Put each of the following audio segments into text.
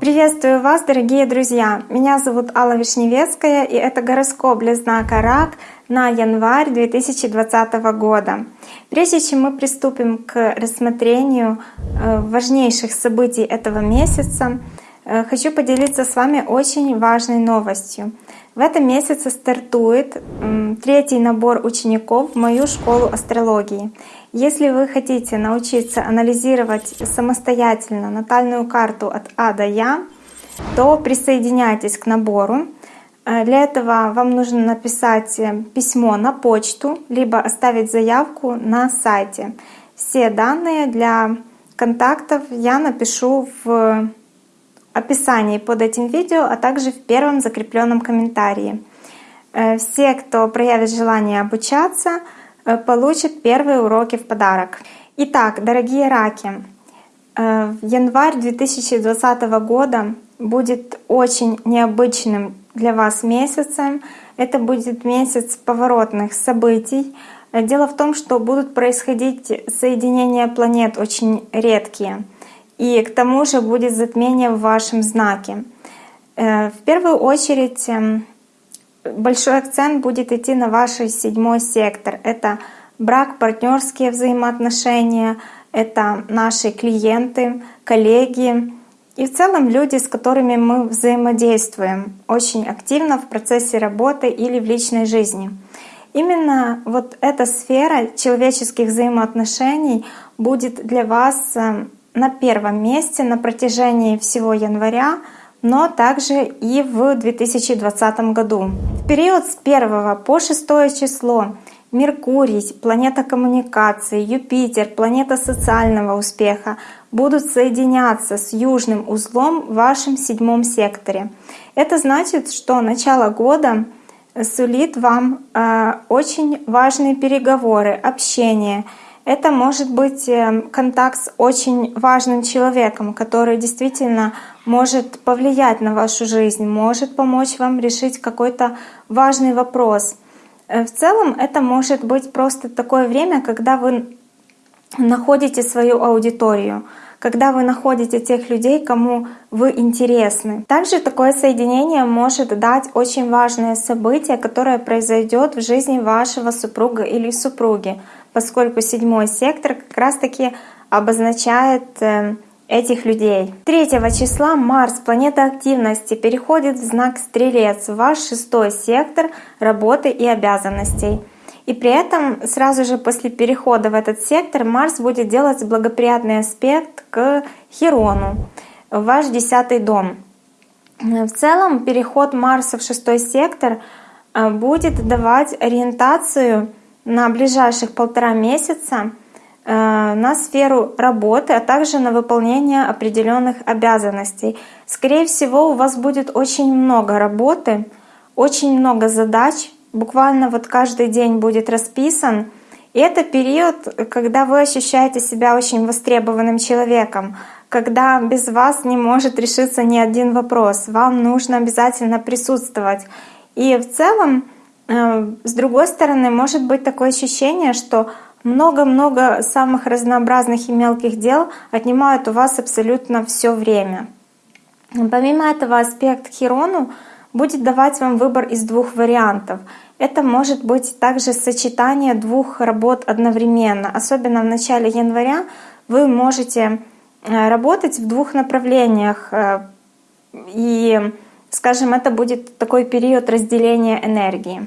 Приветствую вас, дорогие друзья! Меня зовут Алла Вишневецкая, и это гороскоп для знака Рак на январь 2020 года. Прежде чем мы приступим к рассмотрению э, важнейших событий этого месяца, э, хочу поделиться с вами очень важной новостью. В этом месяце стартует третий набор учеников в мою школу астрологии. Если вы хотите научиться анализировать самостоятельно натальную карту от А до Я, то присоединяйтесь к набору. Э, для этого вам нужно написать э, письмо на почту, либо оставить заявку на сайте. Все данные для контактов я напишу в описании под этим видео, а также в первом закрепленном комментарии. Э, все, кто проявит желание обучаться, получит первые уроки в подарок. Итак, дорогие раки, э, январь 2020 года будет очень необычным для вас месяцем. Это будет месяц поворотных событий. Э, дело в том, что будут происходить соединения планет очень редкие. И к тому же будет затмение в вашем знаке. В первую очередь эм, большой акцент будет идти на ваш седьмой сектор. Это брак, партнерские взаимоотношения, это наши клиенты, коллеги и в целом люди, с которыми мы взаимодействуем очень активно в процессе работы или в личной жизни. Именно вот эта сфера человеческих взаимоотношений будет для вас э, на первом месте на протяжении всего января, но также и в 2020 году. В период с 1 по 6 число Меркурий, планета коммуникации, Юпитер, планета социального успеха будут соединяться с южным узлом в вашем седьмом секторе. Это значит, что начало года сулит вам э, очень важные переговоры, общение. Это может быть э, контакт с очень важным человеком, который действительно может повлиять на вашу жизнь, может помочь вам решить какой-то важный вопрос. Э, в целом это может быть просто такое время, когда вы находите свою аудиторию, когда вы находите тех людей, кому вы интересны. Также такое соединение может дать очень важное событие, которое произойдет в жизни вашего супруга или супруги, поскольку седьмой сектор как раз-таки обозначает э, этих людей. 3 числа Марс, планета активности, переходит в знак Стрелец, в ваш шестой сектор работы и обязанностей. И при этом сразу же после перехода в этот сектор Марс будет делать благоприятный аспект к Хирону, в ваш десятый дом. В целом переход Марса в шестой сектор э, будет давать ориентацию на ближайших полтора месяца Э, на сферу работы, а также на выполнение определенных обязанностей. Скорее всего, у вас будет очень много работы, очень много задач, буквально вот каждый день будет расписан. И это период, когда вы ощущаете себя очень востребованным человеком, когда без вас не может решиться ни один вопрос, вам нужно обязательно присутствовать. И в целом, с другой стороны, может быть такое ощущение, что много-много самых разнообразных и мелких дел отнимают у вас абсолютно все время. Помимо этого, аспект Хирону будет давать вам выбор из двух вариантов. Это может быть также сочетание двух работ одновременно. Особенно в начале января вы можете э, работать в двух направлениях. Э, и, скажем, это будет такой период разделения энергии.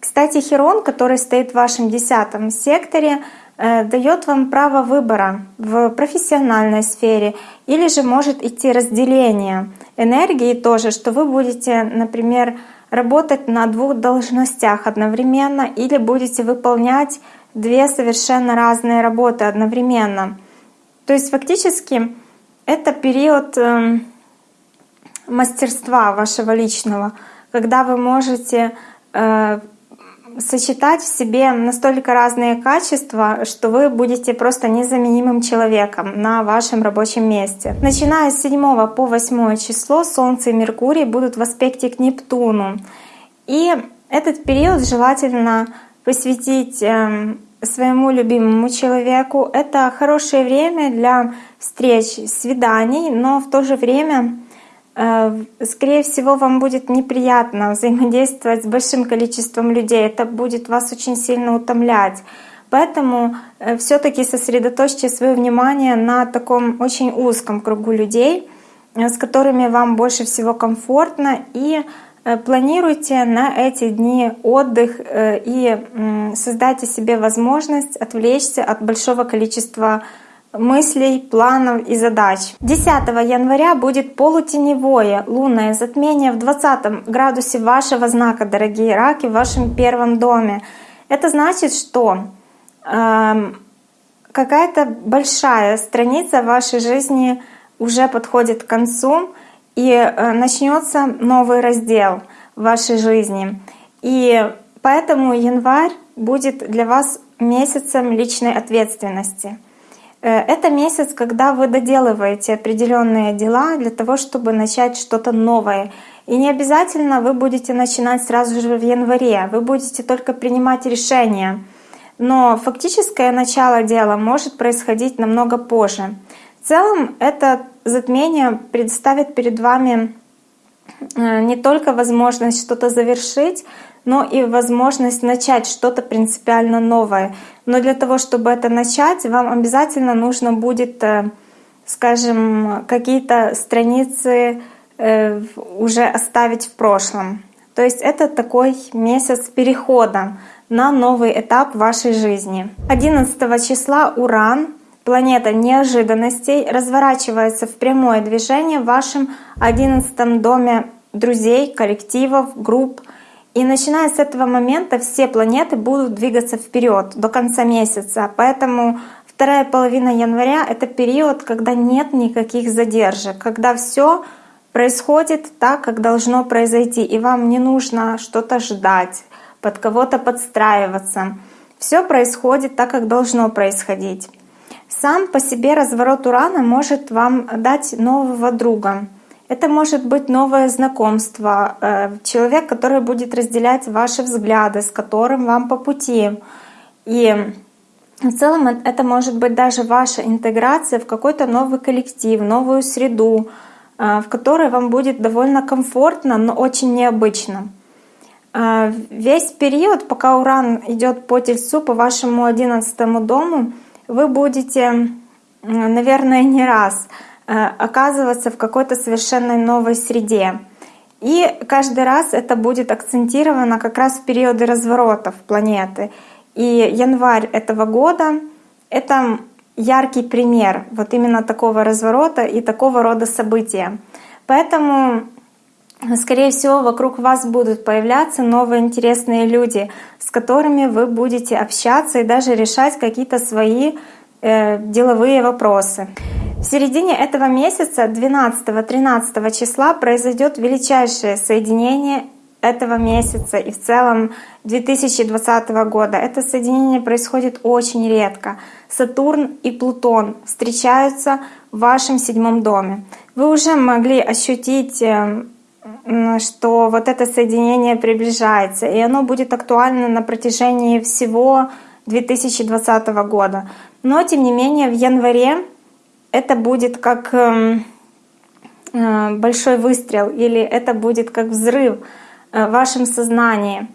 Кстати, Херон, который стоит в вашем десятом секторе, э, дает вам право выбора в профессиональной сфере или же может идти разделение энергии тоже, что вы будете, например, работать на двух должностях одновременно или будете выполнять две совершенно разные работы одновременно. То есть фактически это период эм, мастерства вашего личного, когда вы можете э, сочетать в себе настолько разные качества, что вы будете просто незаменимым человеком на вашем рабочем месте. Начиная с 7 по 8 число Солнце и Меркурий будут в аспекте к Нептуну. И этот период желательно посвятить эм, своему любимому человеку. Это хорошее время для встреч, свиданий, но в то же время, скорее всего, вам будет неприятно взаимодействовать с большим количеством людей. Это будет вас очень сильно утомлять. Поэтому э, все-таки сосредоточьте свое внимание на таком очень узком кругу людей, э, с которыми вам больше всего комфортно, и э, планируйте на эти дни отдых и создайте себе возможность отвлечься от большого количества мыслей, планов и задач. 10 января будет полутеневое лунное затмение в 20 градусе вашего знака, дорогие раки, в вашем первом доме. Это значит, что какая-то большая страница вашей жизни уже подходит к концу, и э, начнется новый раздел в вашей жизни. И поэтому январь будет для вас месяцем личной ответственности. Э, это месяц, когда вы доделываете определенные дела для того, чтобы начать что-то новое. И не обязательно вы будете начинать сразу же в январе, вы будете только принимать решения — но фактическое начало дела может происходить намного позже. В целом это затмение представит перед вами э, не только возможность что-то завершить, но и возможность начать что-то принципиально новое. Но для того, чтобы это начать, вам обязательно нужно будет, э, скажем, какие-то страницы э, уже оставить в прошлом. То есть это такой месяц перехода на новый этап вашей жизни. 11 числа Уран, планета неожиданностей, разворачивается в прямое движение в вашем 11 доме друзей, коллективов, групп. И начиная с этого момента все планеты будут двигаться вперед до конца месяца. Поэтому вторая половина января — это период, когда нет никаких задержек, когда все происходит так, как должно произойти, и вам не нужно что-то ждать, под кого-то подстраиваться. Все происходит так, как должно происходить. Сам по себе разворот Урана может вам дать нового друга. Это может быть новое знакомство, э, человек, который будет разделять ваши взгляды, с которым вам по пути. И в целом это может быть даже ваша интеграция в какой-то новый коллектив, новую среду, э, в которой вам будет довольно комфортно, но очень необычно. А, весь период, пока Уран идет по Тельцу, по вашему одиннадцатому дому, вы будете, наверное, не раз э, оказываться в какой-то совершенно новой среде. И каждый раз это будет акцентировано как раз в периоды разворотов планеты. И январь этого года — это яркий пример вот именно такого разворота и такого рода события. Поэтому скорее всего, вокруг вас будут появляться новые интересные люди, с которыми вы будете общаться и даже решать какие-то свои э, деловые вопросы. В середине этого месяца, 12-13 числа, произойдет величайшее соединение этого месяца и в целом 2020 года. Это соединение происходит очень редко. Сатурн и Плутон встречаются в вашем седьмом доме. Вы уже могли ощутить э, что вот это соединение приближается, и оно будет актуально на протяжении всего 2020 года. Но, тем не менее, в январе это будет как эм, э, большой выстрел или это будет как взрыв э, в вашем сознании.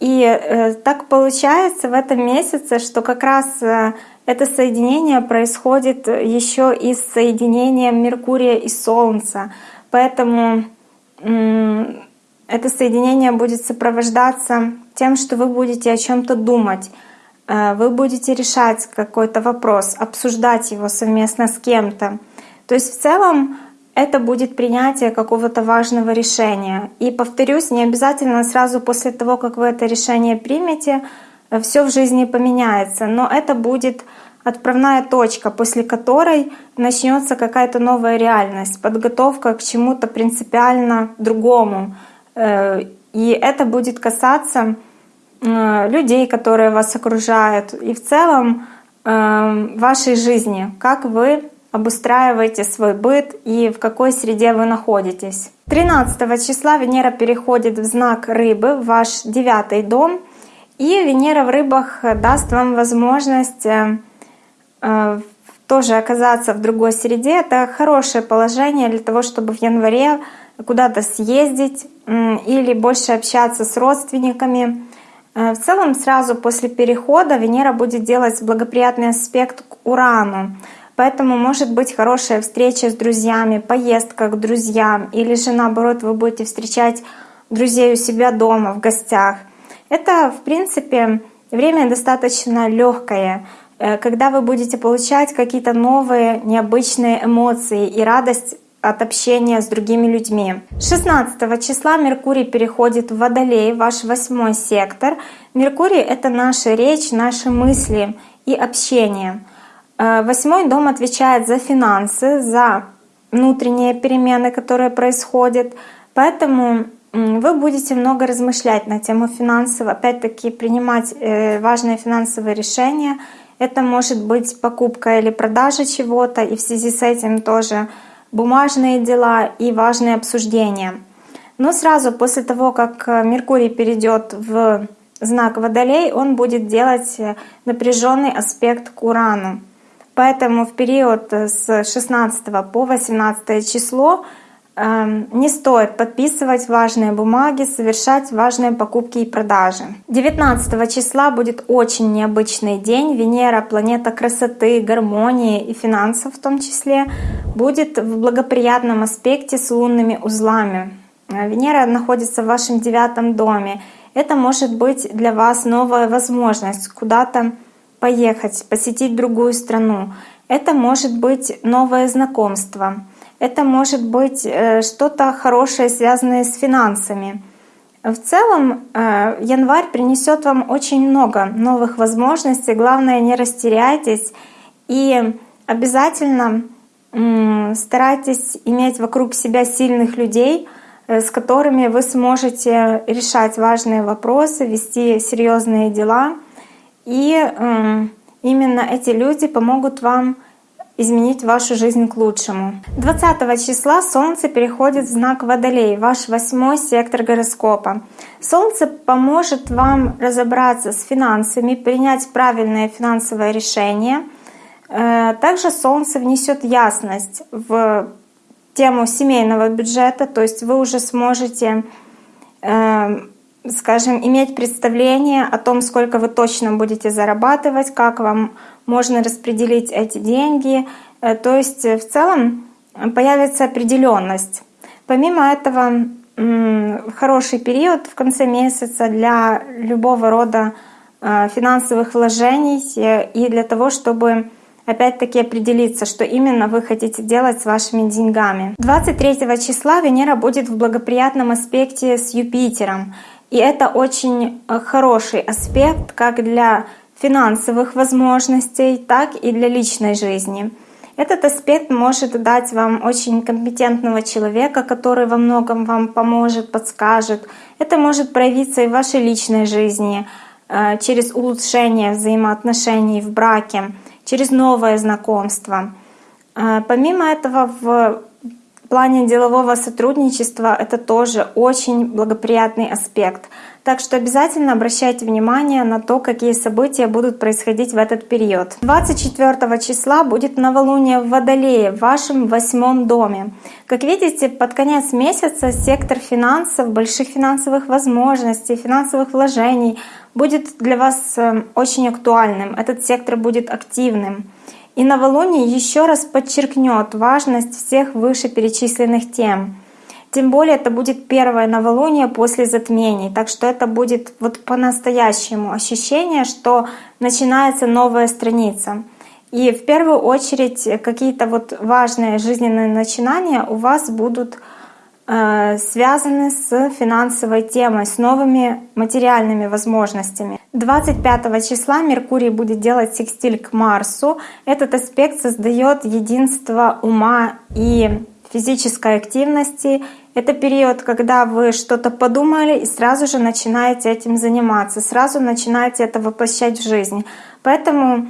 И э, так получается в этом месяце, что как раз это соединение происходит еще и с соединением Меркурия и Солнца. Поэтому это соединение будет сопровождаться тем, что вы будете о чем-то думать, вы будете решать какой-то вопрос, обсуждать его совместно с кем-то. То есть в целом это будет принятие какого-то важного решения. И повторюсь, не обязательно сразу после того, как вы это решение примете, э, все в жизни поменяется, но это будет отправная точка, после которой начнется какая-то новая реальность, подготовка к чему-то принципиально другому. Э, и это будет касаться э, людей, которые вас окружают, и в целом э, вашей жизни, как вы обустраиваете свой быт и в какой среде вы находитесь. 13 числа Венера переходит в знак Рыбы, в ваш девятый дом — И Венера в рыбах даст вам возможность э, э, тоже оказаться в другой среде. Это хорошее положение для того, чтобы в январе куда-то съездить или больше общаться с родственниками. Э, в целом сразу после перехода Венера будет делать благоприятный аспект к Урану. Поэтому может быть хорошая встреча с друзьями, поездка к друзьям, или же наоборот вы будете встречать друзей у себя дома в гостях. Это, в принципе, время достаточно легкое, э, когда вы будете получать какие-то новые, необычные эмоции и радость от общения с другими людьми. 16 числа Меркурий переходит в Водолей, ваш восьмой сектор. Меркурий — это наша речь, наши мысли и общение. Э, восьмой дом отвечает за финансы, за внутренние перемены, которые происходят. Поэтому вы будете много размышлять на тему финансов, опять-таки принимать э, важные финансовые решения. Это может быть покупка или продажа чего-то, и в связи с этим тоже бумажные дела и важные обсуждения. Но сразу после того, как э, Меркурий перейдет в знак Водолей, он будет делать напряженный аспект к Урану. Поэтому в период с 16 по 18 число не стоит подписывать важные бумаги, совершать важные покупки и продажи. 19 числа будет очень необычный день. Венера, планета красоты, гармонии и финансов в том числе, будет в благоприятном аспекте с лунными узлами. Э, Венера находится в вашем девятом доме. Это может быть для вас новая возможность куда-то поехать, посетить другую страну. Это может быть новое знакомство. Это может быть э, что-то хорошее, связанное с финансами. В целом э, январь принесет вам очень много новых возможностей. Главное, не растеряйтесь и обязательно старайтесь иметь вокруг себя сильных людей, э, с которыми вы сможете решать важные вопросы, вести серьезные дела — и э, именно эти люди помогут вам изменить вашу жизнь к лучшему. 20 числа Солнце переходит в знак Водолей, ваш восьмой сектор гороскопа. Солнце поможет вам разобраться с финансами, принять правильное финансовое решение. Э, также Солнце внесет ясность в тему семейного бюджета, то есть вы уже сможете э, скажем, иметь представление о том, сколько вы точно будете зарабатывать, как вам можно распределить эти деньги. Э, то есть э, в целом появится определенность. Помимо этого, хороший период в конце месяца для любого рода э, финансовых вложений и для того, чтобы опять-таки определиться, что именно вы хотите делать с вашими деньгами. 23 числа Венера будет в благоприятном аспекте с Юпитером. И это очень э, хороший аспект как для финансовых возможностей, так и для личной жизни. Этот аспект может дать вам очень компетентного человека, который во многом вам поможет, подскажет. Это может проявиться и в вашей личной жизни э, через улучшение взаимоотношений в браке, через новое знакомство. Э, помимо этого, в плане делового сотрудничества это тоже очень благоприятный аспект. Так что обязательно обращайте внимание на то, какие события будут происходить в этот период. 24 числа будет новолуние в Водолее, в вашем восьмом доме. Как видите, под конец месяца сектор финансов, больших финансовых возможностей, финансовых вложений будет для вас э, очень актуальным. Этот сектор будет активным. И новолуние еще раз подчеркнет важность всех вышеперечисленных тем. Тем более это будет первое новолуние после затмений, так что это будет вот по-настоящему ощущение, что начинается новая страница. И в первую очередь какие-то вот важные жизненные начинания у вас будут связаны с финансовой темой, с новыми материальными возможностями. 25 числа Меркурий будет делать секстиль к Марсу. Этот аспект создает единство ума и физической активности. Это период, когда вы что-то подумали и сразу же начинаете этим заниматься, сразу начинаете это воплощать в жизнь. Поэтому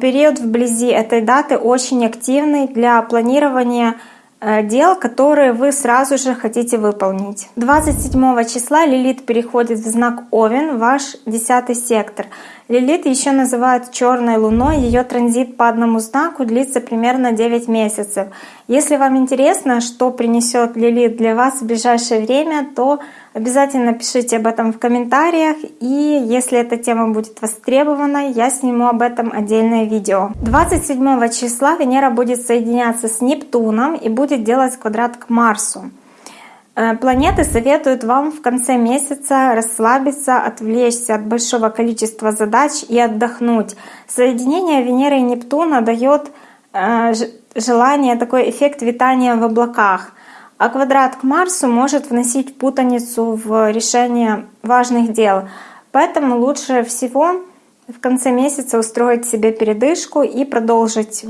период вблизи этой даты очень активный для планирования э, дел, которые вы сразу же хотите выполнить. 27 числа Лилит переходит в знак Овен, ваш десятый сектор. Лилит еще называют черной луной, ее транзит по одному знаку длится примерно 9 месяцев. Если вам интересно, что принесет Лилит для вас в ближайшее время, то обязательно пишите об этом в комментариях, и если эта тема будет востребована, я сниму об этом отдельное видео. 27 числа Венера будет соединяться с Нептуном и будет делать квадрат к Марсу. Э, планеты советуют вам в конце месяца расслабиться, отвлечься от большого количества задач и отдохнуть. Соединение Венеры и Нептуна дает э, желание, такой эффект витания в облаках. А квадрат к Марсу может вносить путаницу в решение важных дел. Поэтому лучше всего в конце месяца устроить себе передышку и продолжить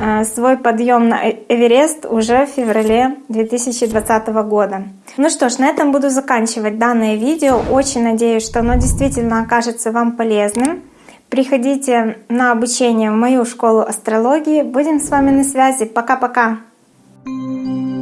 Э, свой подъем на э, Эверест уже в феврале 2020 года. Ну что ж, на этом буду заканчивать данное видео. Очень надеюсь, что оно действительно окажется вам полезным. Приходите на обучение в мою школу астрологии. Будем с вами на связи. Пока-пока! Thank you